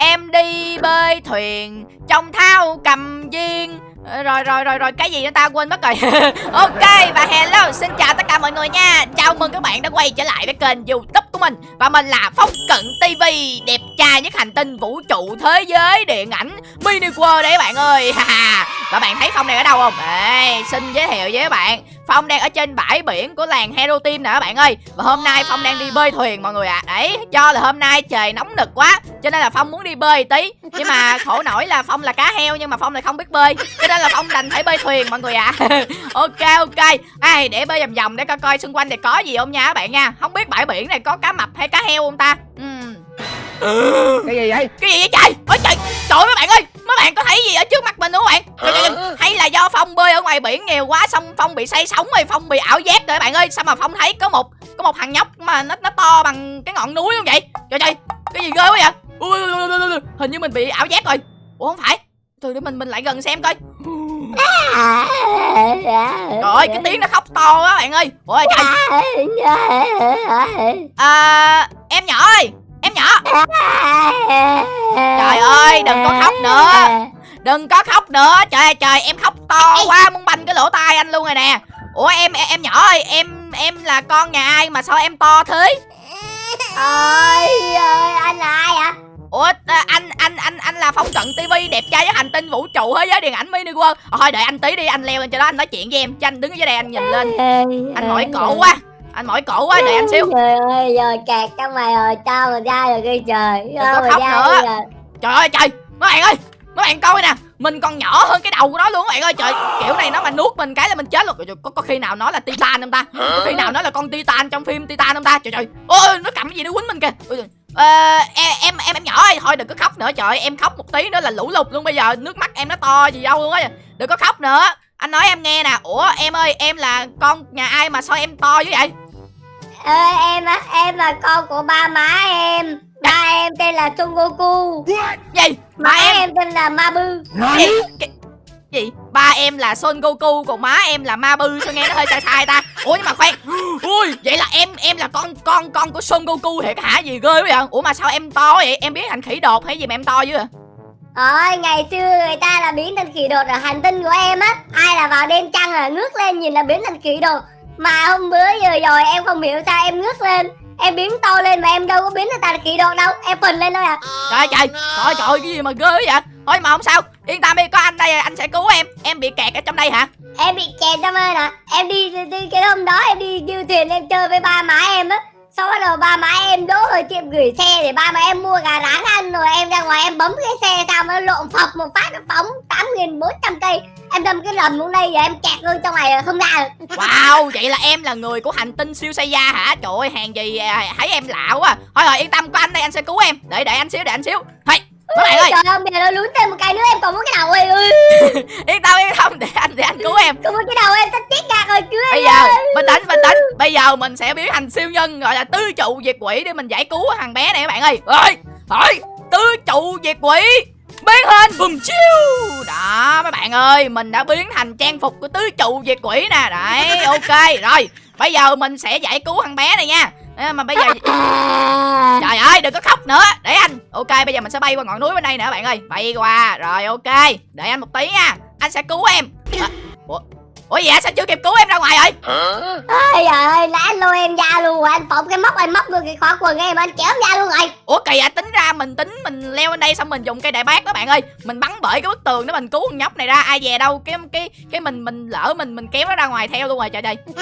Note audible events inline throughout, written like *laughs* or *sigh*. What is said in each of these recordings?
Em đi bơi thuyền, Trong thao cầm viên. Ờ, rồi rồi rồi rồi, cái gì nữa ta? Quên mất rồi. *laughs* Ok, và hello, xin chào tất cả mọi người nha. Chào mừng các bạn đã quay trở lại với kênh youtube của mình. Và mình là phong cận tv đẹp trai nhất hành tinh vũ trụ thế giới điện ảnh mini world đấy các bạn ơi. Và bạn thấy phong đang ở đâu không? Ê, xin giới thiệu với các bạn. Phong đang ở trên bãi biển của làng Hero Team nè các bạn ơi. Và hôm nay Phong đang đi bơi thuyền mọi người ạ. À. Đấy, do là hôm nay trời nóng nực quá Cho nên là Phong muốn đi bơi tí. Nhưng mà khổ nổi là Phong là cá heo nhưng mà Phong lại không biết bơi. Cho nên là Phong đành phải bơi thuyền mọi người ạ. À. *laughs* Ok ok. Ai, Để bơi vòng vòng để coi coi xung quanh thì có gì không nha các bạn nha. Không biết bãi biển này có cá mập hay cá heo không ta? Ừ, cái gì vậy? Cái gì vậy trời? Ôi trời trời mấy bạn ơi mấy bạn có thấy gì ở trước mặt mình đúng không bạn? Trời, trời, hay là do phong bơi ở ngoài biển nhiều quá xong phong bị say sóng rồi phong bị ảo giác rồi bạn ơi. Sao mà phong thấy có một có một thằng nhóc mà nó nó to bằng cái ngọn núi không vậy? Trời trời cái gì ghê quá vậy? Ui, ui, ui, ui. hình như mình bị ảo giác rồi. Ủa không phải. Thôi để mình mình lại gần xem coi. Trời ơi cái tiếng nó khóc to quá bạn ơi. Ủa trời. À, Em nhỏ ơi Em nhỏ. Trời ơi đừng có khóc nữa. Đừng có khóc nữa. Trời ơi trời em khóc to quá Muốn banh cái lỗ tai anh luôn rồi nè. Ủa em em nhỏ ơi Em em là con nhà ai mà sao em to thế? Ôi ơi anh là ai ạ Ủa anh anh anh anh là Phong Cận TV đẹp trai với hành tinh vũ trụ thế giới điện ảnh mini world. Thôi đợi anh tí đi anh leo lên cho đó anh nói chuyện với em. Cho anh đứng ở dưới đây anh nhìn lên. Anh mỏi cổ quá anh mỏi cổ quá đợi anh xíu. Trời ơi rồi kẹt trong mày rồi cho mình ra rồi kia trời. Đừng có khóc nữa. rồi. trời. Ơi trời. Mấy bạn ơi mấy bạn coi nè. Mình còn nhỏ hơn cái đầu của nó luôn các bạn ơi. Trời kiểu này nó mà nuốt mình cái là mình chết luôn. Có, có khi nào nó là titan không ta? Có khi nào nó là con titan trong phim titan không ta? Trời trời. Ôi nó cầm cái gì nó quýnh mình kìa. Ôi, ờ, em em em em nhỏ ơi. Thôi đừng có khóc nữa trời. Em khóc một tí nữa là lũ lụt luôn bây giờ. Nước mắt em nó to gì đâu luôn á. Đừng có khóc nữa. Anh nói em nghe nè. Ủa em ơi em là con nhà ai mà sao em to dữ vậy Ê, em á em là con của ba má em. Ba em tên là Son Goku gì? Má em... em tên là Mabu gì? Cái... gì? Ba em là Son Goku còn má em là Mabu sao nghe nó hơi sai sai ta? Ủa nhưng mà khoan. Ui vậy là em em là con con con của Son Goku thiệt hả? Gì ghê quá vậy? Ủa mà sao em to vậy? Em biết thành khỉ đột hay gì mà em to dữ vậy Ôi, ngày xưa người ta là biến thành khỉ đột ở hành tinh của em á. Ai là vào đêm trăng là ngước lên nhìn là biến thành khỉ đột mà hôm bữa giờ rồi em không hiểu sao em ngước lên. Em biến to lên mà em đâu có biến người ta kỳ đột đâu. Em phình lên thôi à. Trời trời Trời trời cái gì mà ghê vậy? Thôi mà không sao Yên tâm đi có anh đây anh sẽ cứu em. Em bị kẹt ở trong đây hả? Em bị kẹt trong đây nè. Em đi, đi, đi cái hôm đó em đi du thuyền em chơi với ba má em á sau bắt đầu ba má em đỗ ở tiệm gửi xe để ba má em mua gà rán ăn rồi em ra ngoài em bấm cái xe sao nó lộn phập một phát nó phóng tám nghìn bốn trăm cây. Em đâm cái lầm luôn đây rồi em kẹt luôn trong này không ra được. *laughs* Wow, vậy là em là người của hành tinh siêu xây gia hả? Trời ơi, hàng gì à, thấy em lạ quá. Thôi rồi yên tâm của anh đây, anh sẽ cứu em. Để để anh xíu, để anh xíu. Thôi các bạn ơi. Trời ơi bây giờ nó lún thêm một cái nữa em còn muốn cái đầu ơi? *laughs* Yên tâm yên tâm để anh để anh cứu em. Còn muốn cái đầu em? Sắp chết ra rồi cứu bây giờ bình tĩnh bình tĩnh. Bây giờ mình sẽ biến thành siêu nhân gọi là tứ trụ diệt quỷ để mình giải cứu thằng bé này các bạn ơi. Ơi thôi tứ trụ diệt quỷ biến hình. Bùm chiêu đó mấy bạn ơi mình đã biến thành trang phục của tứ trụ diệt quỷ nè. Đấy ok rồi. Bây giờ mình sẽ giải cứu thằng bé này nha à, mà bây giờ trời ơi đừng có khóc nữa. Để anh. Ok bây giờ mình sẽ bay qua ngọn núi bên đây nữa bạn ơi. Bay qua. Rồi ok. Để anh một tí nha. Anh sẽ cứu em. À, ủa? Ủa vậy sao chưa kịp cứu em ra ngoài rồi ôi trời ơi anh lôi em ra luôn rồi anh phộng cái móc anh móc được cái khóa quần em anh chém ra luôn rồi. Ủa kỳ à tính ra mình tính mình leo lên đây xong mình dùng cây đại bác đó bạn ơi. Mình bắn bởi cái bức tường đó mình cứu con nhóc này ra ai về đâu cái cái cái mình mình lỡ mình mình kéo nó ra ngoài theo luôn rồi trời ơi *laughs*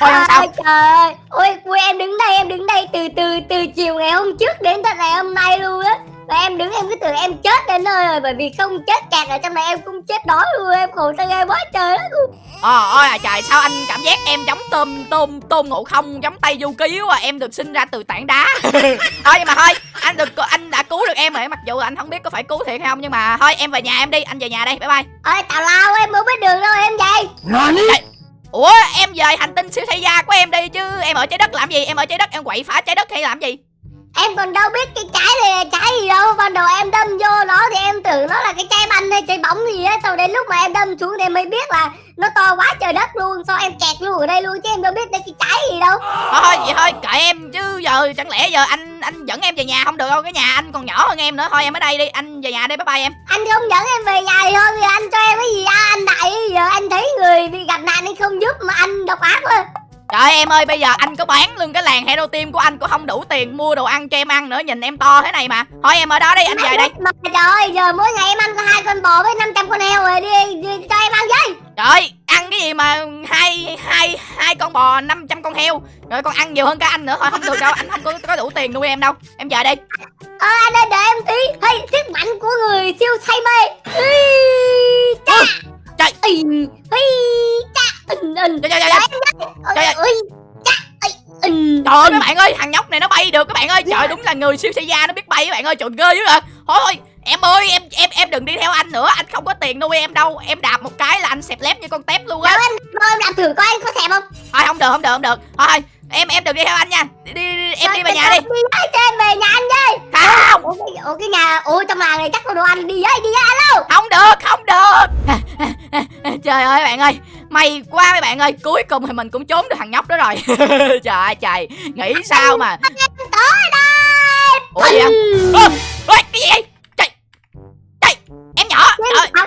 thôi không sao? Trời ơi ôi, ôi em đứng đây em đứng đây từ từ từ chiều ngày hôm trước đến tận ngày hôm nay luôn á và em đứng em cứ tưởng em chết đến nơi rồi bởi vì không chết kẹt ở trong này em cũng chết đói luôn em khổ sao ghê quá trời đất luôn. Ờ ôi à trời sao anh cảm giác em giống tôm tôm tôm ngộ không giống tay du ký quá em được sinh ra từ tảng đá. *laughs* Thôi nhưng mà thôi anh được anh đã cứu được em rồi mặc dù anh không biết có phải cứu thiệt hay không nhưng mà thôi em về nhà em đi anh về nhà đây bye bye. Ơi tào lao em mới biết đường đâu em về. Trời, ủa em về hành tinh siêu thay gia của em đi chứ em ở trái đất làm gì em ở trái đất em quậy phá trái đất hay làm gì Em còn đâu biết cái trái này là trái gì đâu. Ban đầu em đâm vô nó thì em tưởng nó là cái trái banh hay trái bóng gì á. Sau đến lúc mà em đâm xuống thì em mới biết là nó to quá trời đất luôn. Sao em kẹt luôn ở đây luôn chứ em đâu biết đây cái trái gì đâu. Thôi thôi vậy thôi kệ em chứ giờ chẳng lẽ giờ anh anh dẫn em về nhà? Không được đâu cái nhà anh còn nhỏ hơn em nữa. Thôi em ở đây đi. Anh về nhà đi bye bye em. Anh không dẫn em về nhà thì thôi thì anh cho em cái gì à, anh đại giờ anh thấy người bị gặp nạn anh không giúp mà anh độc ác quá Trời em ơi bây giờ anh có bán luôn cái làng hero team của anh cũng không đủ tiền mua đồ ăn cho em ăn nữa nhìn em to thế này mà. Thôi em ở đó đi anh về đây mà trời ơi giờ mỗi ngày em ăn có hai con bò với 500 con heo rồi đi, đi cho em ăn với. Trời ăn cái gì mà hai hai hai con bò 500 con heo. Rồi con ăn nhiều hơn cả anh nữa thôi không được đâu anh không có, có đủ tiền nuôi em đâu. Em về đi. Ờ anh ơi đợi em tí. Hey sức mạnh của người siêu say mê. Ui, cha. Trời. Ui, cha Trời ơi. Trời các bạn ơi thằng nhóc này nó bay được các bạn ơi. Trời đúng là người siêu xe gia nó biết bay các bạn ơi. Trời ghê dữ rồi Thôi thôi em ơi em em em đừng đi theo anh nữa. Anh không có tiền nuôi em đâu. Em đạp một cái là anh xẹp lép như con tép luôn á. Đâu em Thôi em làm thử coi anh có xẹp không. Thôi không được không được không được. Thôi em em đừng đi theo anh nha. Đi, đi, đi em Thôi, đi về nhà đi. Đi em về nhà anh với không? Ủa cái, ủa cái nhà Ủa trong làng này chắc có đồ ăn đi với đi với alo không được không được. *laughs* Trời ơi bạn ơi may quá mấy bạn ơi cuối cùng thì mình cũng trốn được thằng nhóc đó rồi. *laughs* Trời ơi trời. Nghĩ sao mà? Ủa gì vậy? Ôi, cái gì vậy? Trời trời em nhỏ trời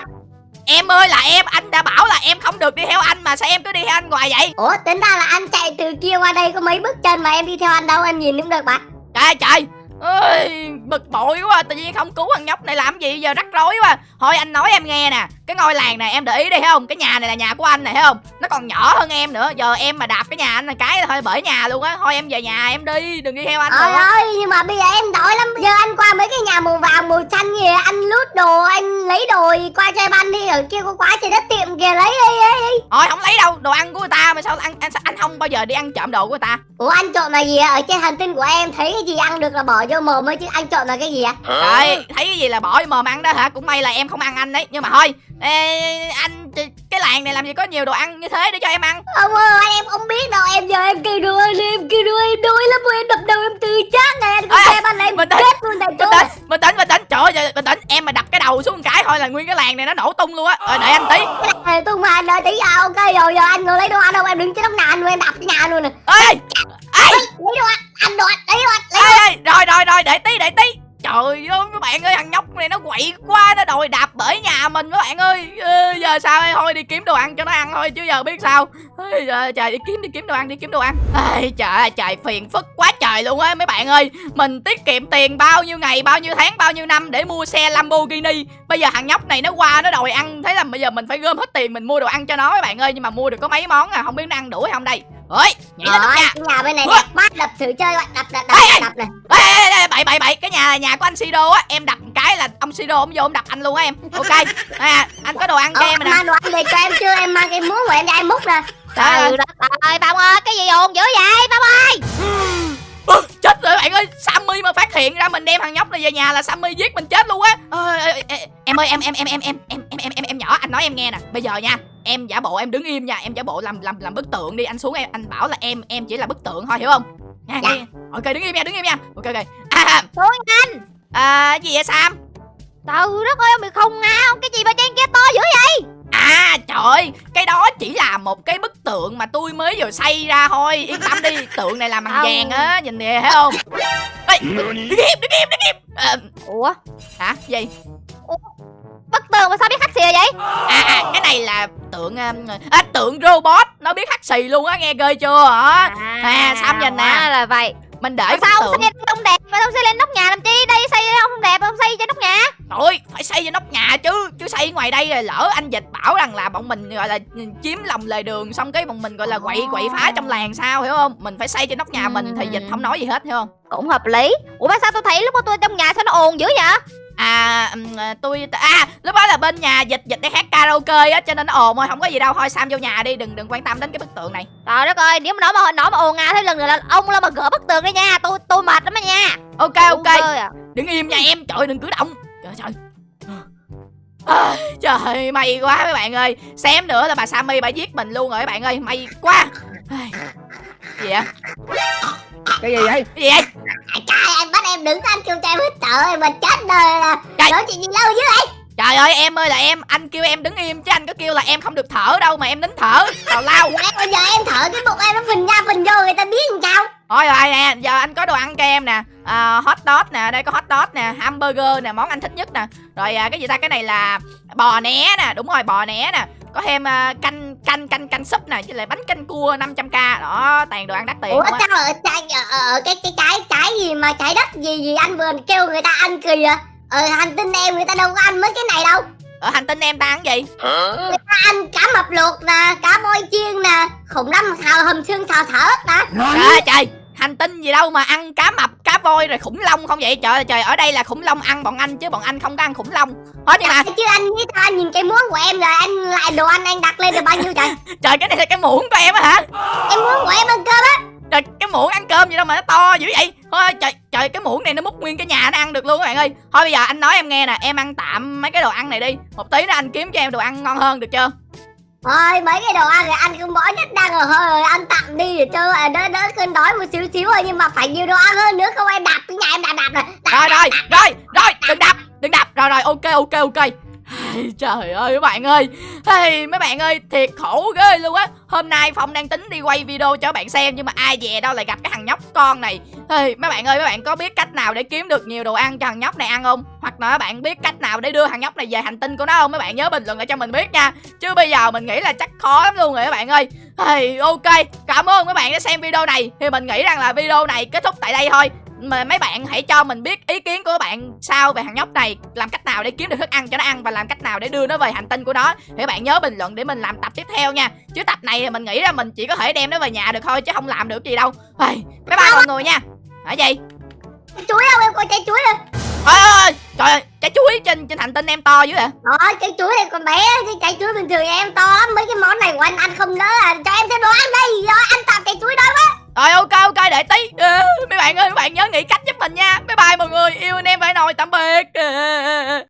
em ơi là em anh đã bảo là em không được đi theo anh mà sao em cứ đi theo anh hoài vậy? Ủa tính ra là anh chạy từ kia qua đây có mấy bước chân mà em đi theo anh đâu em nhìn cũng được bạn trời trời. Ơi bực bội quá tự nhiên không cứu thằng nhóc này làm gì giờ rắc rối quá. Thôi anh nói em nghe nè cái ngôi làng này em để ý đi thấy không? Cái nhà này là nhà của anh này thấy không? Nó còn nhỏ hơn em nữa. Giờ em mà đạp cái nhà anh là cái thôi bể nhà luôn á. Thôi em về nhà em đi đừng đi theo anh Trời nữa ơi nhưng mà bây giờ em đói lắm. Giờ anh qua mấy cái nhà màu vàng màu xanh gì Anh lút đồ anh lấy đồ qua cho em ăn đi. Ở kia có quá trời đất tiệm kìa lấy đi, đi, thôi không lấy đâu. Đồ ăn của người ta mà sao anh anh anh không bao giờ đi ăn trộm đồ của người ta? Ủa anh trộm là gì? Ở trên hành tinh của em thấy cái gì ăn được là bỏ vô mồm thôi chứ anh trộm là cái gì ạ? trời thấy cái gì là bỏ vô mồm ăn đó hả? Cũng may là em không ăn anh đấy. Nhưng mà thôi ê, anh cái làng này làm gì có nhiều đồ ăn như thế để cho em ăn? Ông ơi anh em không biết đâu Em giờ em kêu đùa em kêu đùa em đuối lắm Em đập đầu em từ chát này Anh Ê, xem anh em tĩnh, chết luôn tại chỗ. bình tĩnh bình tĩnh. Trời ơi bình tĩnh em mà đập cái đầu xuống cái thôi là nguyên cái làng này nó nổ tung luôn á. Rồi đợi anh tí. Ê, Tung mà anh đợi tí à, ok rồi giờ anh ngồi lấy đồ ăn đâu Em đứng trên nóc nhà luôn em đập cái nhà luôn nè. Ê ê Lấy đồ ăn Anh đồ ăn lấy đồ ăn. lấy ê, ê rồi rồi rồi để tí để tí trời ơi các bạn ơi thằng nhóc này nó quậy quá nó đòi đạp bể nhà mình các bạn ơi. Ê, giờ sao? Đây thôi đi kiếm đồ ăn cho nó ăn thôi chứ giờ biết sao. Ê, giờ, trời đi kiếm đi kiếm đồ ăn đi kiếm đồ ăn. Ê, trời ơi trời phiền phức quá trời luôn á mấy bạn ơi. Mình tiết kiệm tiền bao nhiêu ngày bao nhiêu tháng bao nhiêu năm để mua xe Lamborghini. Bây giờ thằng nhóc này nó qua nó đòi ăn thế là bây giờ mình phải gom hết tiền mình mua đồ ăn cho nó mấy bạn ơi. Nhưng mà mua được có mấy món à không biết nó ăn đủ hay không đây ơi nhảy lên nhà. cái nhà bên này đẹp quá đập thử chơi bạn đập đập đập Ê, đập này. Ê, ê, ê, bậy bậy bậy cái nhà là nhà của anh Sido á em đập một cái là ông Sido ông vô ông đập anh luôn á em. Ok. À, anh có đồ ăn cho Ờ, em nè. mang đồ ăn về cho em chưa? Em mang cái muỗng của em ra em múc nè. Trời ơi. Trời ơi Phong ơi cái gì ồn dữ vậy Phong ơi chết rồi bạn ơi Sammy mà phát hiện ra mình đem thằng nhóc này về nhà là Sammy giết mình chết luôn á. Ơ, ê, ê, em ơi em em em em em em em em em em nhỏ anh nói em nghe nè. Bây giờ nha em giả bộ em đứng im nha em giả bộ làm làm làm bức tượng đi. Anh xuống em anh bảo là em em chỉ là bức tượng thôi hiểu không? Nha Dạ. ok đứng im nha đứng im nha. Ok ok. À, Xuống anh. À gì vậy Sam? Trời đất ơi ông bị không ngao Cái gì mà trên kia to dữ vậy À trời ơi, cái đó chỉ là một cái bức tượng mà tôi mới vừa xây ra thôi. Yên tâm đi, tượng này làm bằng Không. vàng á, nhìn nè thấy không? Ê, đứng im, đứng im, đứng im à, Ủa? Hả, gì? Bất tường mà sao biết hắt xìa vậy? À, à, cái này là tượng um, à, tượng robot, nó biết hắt xì luôn á, nghe ghê chưa hả? À, Sam nhìn nè. là vậy. Mình để bức sao tượng. ông xây không đẹp ông xây lên nóc nhà làm chi? Đây xây không không đẹp Ông xây trên nóc nhà. Thôi, phải xây trên nóc nhà chứ Chứ xây ngoài đây rồi lỡ anh dịch bảo rằng là bọn mình gọi là chiếm lòng lề đường Xong cái bọn mình gọi là quậy quậy phá trong làng sao hiểu không? Mình phải xây trên nóc nhà mình thì dịch không nói gì hết hiểu không? Cũng hợp lý. Ủa mà sao tôi thấy lúc mà tôi trong nhà sao nó ồn dữ vậy À à, tôi à lúc đó là bên nhà dịch dịch để hát karaoke á cho nên nó ồn thôi không có gì đâu thôi Sam vô nhà đi đừng đừng quan tâm đến cái bức tượng này. Trời đất ơi Nếu mà nó mà nó mà ồn ào thêm lần nữa là ông lo mà gỡ bức tường đi nha Tôi tôi mệt lắm đó nha. Ok ok. à. đừng im nha em trời đừng cử động. Trời trời. À, trời may quá mấy bạn ơi. Xém nữa là bà Sammy bà giết mình luôn rồi các bạn ơi may quá. Gì vậy? Cái gì vậy? Cái gì vậy Anh đứng anh kêu hít thở em mà chết đời là Trời. Nói chuyện gì lâu dữ vậy? Trời ơi em ơi là em anh kêu em đứng im chứ anh có kêu là em không được thở đâu mà em nín thở. Tào lao. Bây giờ em thở cái bụng em nó phình ra phình vô người ta biết làm sao? Thôi rồi nè giờ anh có đồ ăn cho em nè. À, hot dog nè đây có hot dog nè hamburger nè món anh thích nhất nè. Rồi à, cái gì ta? Cái này là bò né nè đúng rồi bò né nè có thêm à, canh canh canh canh súp nè với lại bánh canh cua 500 k. Đó toàn đồ ăn đắt tiền Ủa sao ở, trái, ở, ở cái cái trái trái gì mà trái đất gì gì anh vừa kêu người ta ăn kìa Ở hành tinh em người ta đâu có ăn mấy cái này đâu. Ở hành tinh em ta ăn gì? Người ta ăn cá mập luộc nè, cá voi chiên nè Khủng long xào hầm xương xào thở nè trời ơi trời hành tinh gì đâu mà ăn cá mập cá voi rồi khủng long không vậy? Trời ơi trời ở đây là khủng long ăn bọn anh chứ bọn anh không có ăn khủng long. Hết nhưng mà Chứ anh biết sao anh nhìn cái muỗng của em rồi anh lại đồ ăn anh đặt lên được bao nhiêu trời? *laughs* Trời cái này là cái muỗng của em á hả? Cái muỗng của em ăn cơm á. Trời cái muỗng ăn cơm gì đâu mà nó to dữ vậy. Thôi trời trời cái muỗng này nó múc nguyên cái nhà nó ăn được luôn các bạn ơi. Thôi bây giờ anh nói em nghe nè em ăn tạm mấy cái đồ ăn này đi. Một tí nữa anh kiếm cho em đồ ăn ngon hơn được chưa Thôi mấy cái đồ ăn rồi anh không bỏ nhất đang ở hơi rồi anh tặng đi để cho à, đỡ đỡ cơn đói một xíu xíu thôi nhưng mà phải nhiều đồ ăn hơn nữa không em đạp cái nhà em đạp đạp rồi rồi rồi rồi rồi đừng đập đừng đập rồi rồi ok ok ok Ai, Trời ơi mấy bạn ơi. Hey, Mấy bạn ơi thiệt khổ ghê luôn á. Hôm nay Phong đang tính đi quay video cho các bạn xem Nhưng mà ai về đâu lại gặp cái thằng nhóc con này. Hey, Mấy bạn ơi mấy bạn có biết cách nào để kiếm được nhiều đồ ăn cho thằng nhóc này ăn không? Hoặc là các bạn biết cách nào để đưa thằng nhóc này về hành tinh của nó không? Mấy bạn nhớ bình luận lại cho mình biết nha. Chứ bây giờ mình nghĩ là chắc khó lắm luôn rồi các bạn ơi. Hey, Ok cảm ơn các bạn đã xem video này. Thì mình nghĩ rằng là video này kết thúc tại đây thôi mà mấy bạn hãy cho mình biết ý kiến của các bạn sao về thằng nhóc này làm cách nào để kiếm được thức ăn cho nó ăn và làm cách nào để đưa nó về hành tinh của nó. Thì các bạn nhớ bình luận để mình làm tập tiếp theo nha. Chứ tập này thì mình nghĩ là mình chỉ có thể đem nó về nhà được thôi chứ không làm được gì đâu. Hey, bye bye mọi người nha. Hả gì? Chuối đâu em? Coi trái chuối rồi ôi trời ơi trái chuối trên trên hành tinh em to dữ vậy? Đó trái chuối này còn bé chứ trái chuối bình thường em to lắm. Mấy cái món này của anh ăn không nỡ à. Cho em thêm đồ ăn đây. Rồi anh tặng trái chuối đó quá rồi ok ok, để tí. Ờ, mấy bạn ơi, mấy bạn nhớ nghĩ cách giúp mình nha. Bye bye mọi người. Yêu anh em phải nồi tạm biệt. Ờ, ờ,